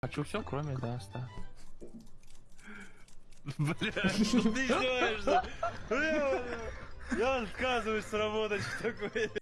Хочу все, кроме даста. Бля, что ты делаешь? Я отказываюсь работать в такой...